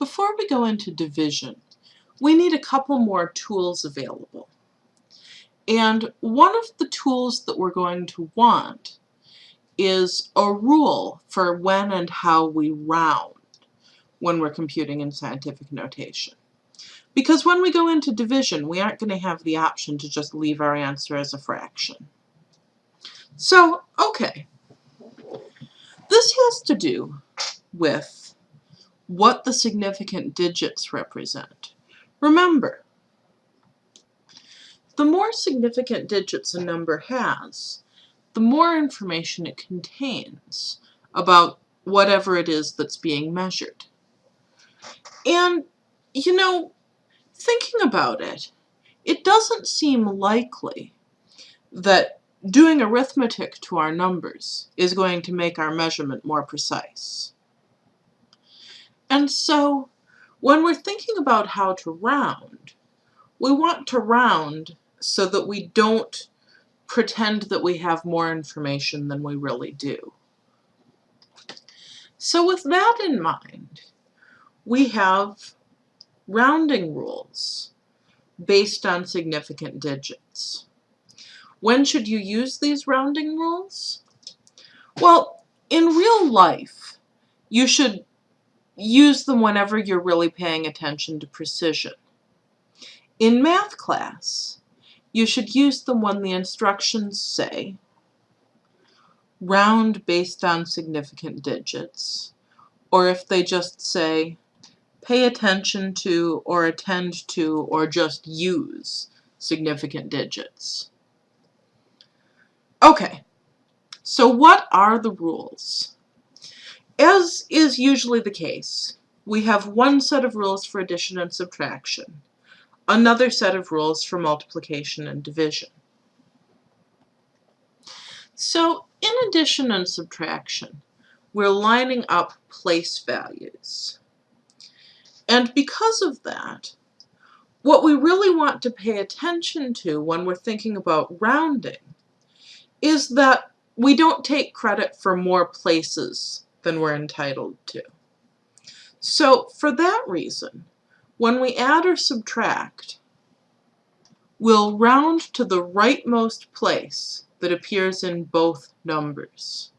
Before we go into division, we need a couple more tools available. And one of the tools that we're going to want is a rule for when and how we round when we're computing in scientific notation. Because when we go into division, we aren't going to have the option to just leave our answer as a fraction. So, okay. This has to do with what the significant digits represent. Remember, the more significant digits a number has, the more information it contains about whatever it is that's being measured. And, you know, thinking about it, it doesn't seem likely that doing arithmetic to our numbers is going to make our measurement more precise. And so, when we're thinking about how to round, we want to round so that we don't pretend that we have more information than we really do. So with that in mind, we have rounding rules based on significant digits. When should you use these rounding rules? Well, in real life, you should use them whenever you're really paying attention to precision. In math class, you should use them when the instructions say round based on significant digits, or if they just say pay attention to or attend to or just use significant digits. Okay, so what are the rules? As is usually the case, we have one set of rules for addition and subtraction, another set of rules for multiplication and division. So in addition and subtraction, we're lining up place values. And because of that, what we really want to pay attention to when we're thinking about rounding is that we don't take credit for more places than we're entitled to. So for that reason, when we add or subtract, we'll round to the rightmost place that appears in both numbers.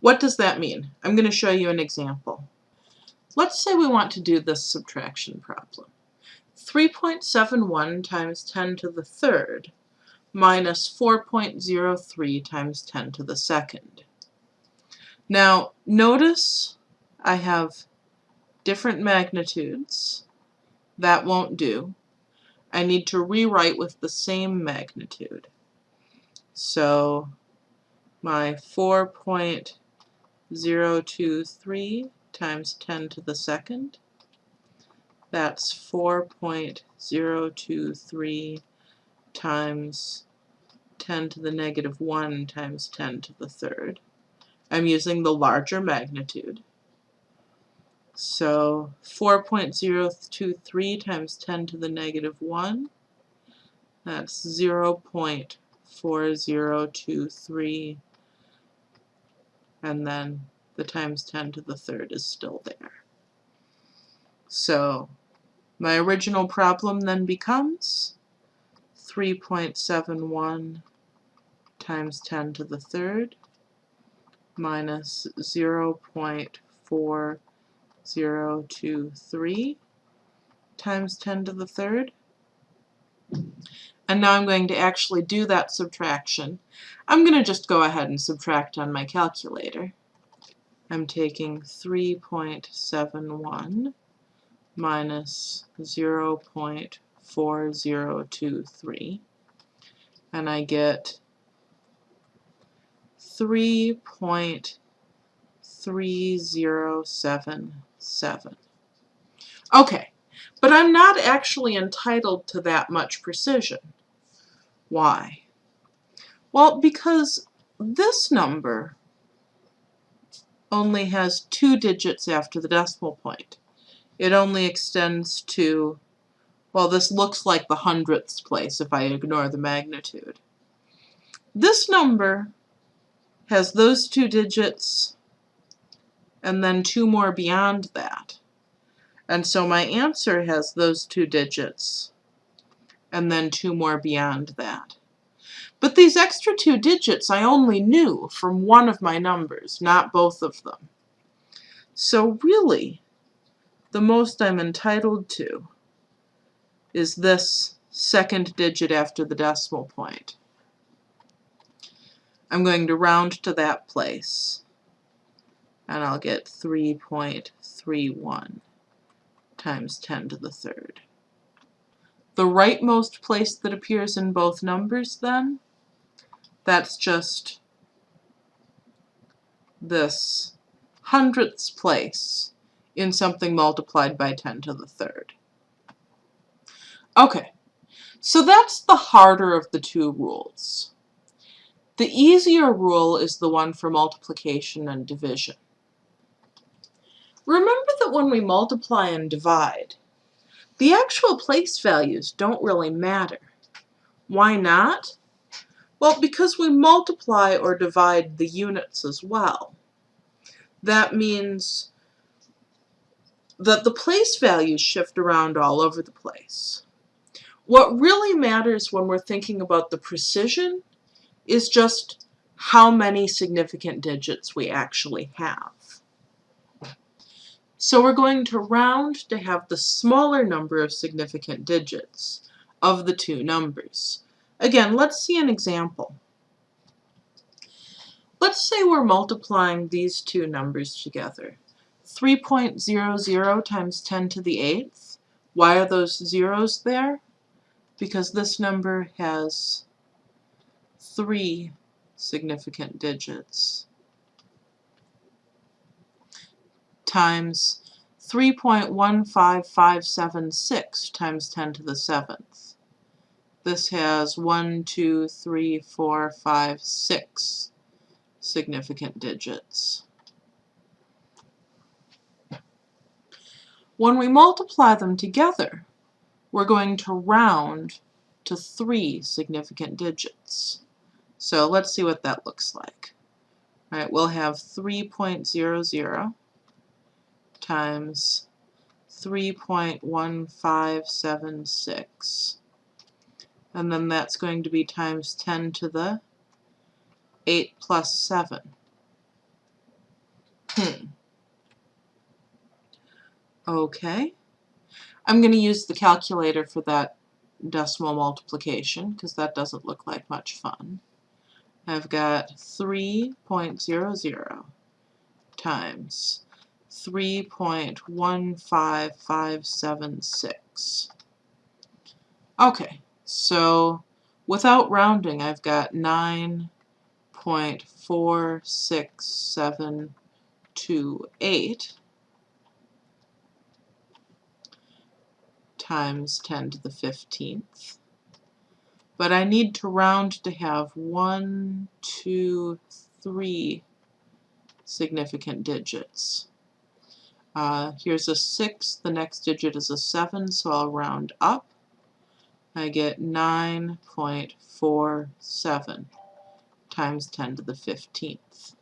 What does that mean? I'm going to show you an example. Let's say we want to do this subtraction problem. 3.71 times 10 to the third minus 4.03 times 10 to the second. Now, notice I have different magnitudes. That won't do. I need to rewrite with the same magnitude. So my 4.023 times 10 to the second, that's 4.023 times 10 to the negative 1 times 10 to the third. I'm using the larger magnitude. So 4.023 times 10 to the negative 1, that's 0 0.4023, and then the times 10 to the third is still there. So my original problem then becomes 3.71 times 10 to the third minus 0.4023 times 10 to the third. And now I'm going to actually do that subtraction. I'm going to just go ahead and subtract on my calculator. I'm taking 3.71 minus 0.40 4023 and I get 3.3077. Okay, but I'm not actually entitled to that much precision. Why? Well, because this number only has two digits after the decimal point. It only extends to well, this looks like the hundredths place if I ignore the magnitude. This number has those two digits and then two more beyond that. And so my answer has those two digits and then two more beyond that. But these extra two digits I only knew from one of my numbers, not both of them. So really, the most I'm entitled to is this second digit after the decimal point. I'm going to round to that place and I'll get 3.31 times 10 to the third. The rightmost place that appears in both numbers then, that's just this hundredths place in something multiplied by 10 to the third. Okay, so that's the harder of the two rules. The easier rule is the one for multiplication and division. Remember that when we multiply and divide, the actual place values don't really matter. Why not? Well, because we multiply or divide the units as well. That means that the place values shift around all over the place. What really matters when we're thinking about the precision is just how many significant digits we actually have. So we're going to round to have the smaller number of significant digits of the two numbers. Again, let's see an example. Let's say we're multiplying these two numbers together. 3.00 times 10 to the 8th. Why are those zeros there? Because this number has three significant digits times 3.15576 times 10 to the 7th. This has 1, 2, 3, 4, 5, 6 significant digits. When we multiply them together, we're going to round to three significant digits. So let's see what that looks like. All right, we'll have 3.00 times 3.1576. And then that's going to be times 10 to the 8 plus 7. Hmm. Okay. I'm going to use the calculator for that decimal multiplication because that doesn't look like much fun. I've got 3.00 times 3.15576. Okay, so without rounding, I've got 9.46728 times 10 to the 15th. But I need to round to have one, two, three significant digits. Uh, here's a 6, the next digit is a 7, so I'll round up. I get 9.47 times 10 to the 15th.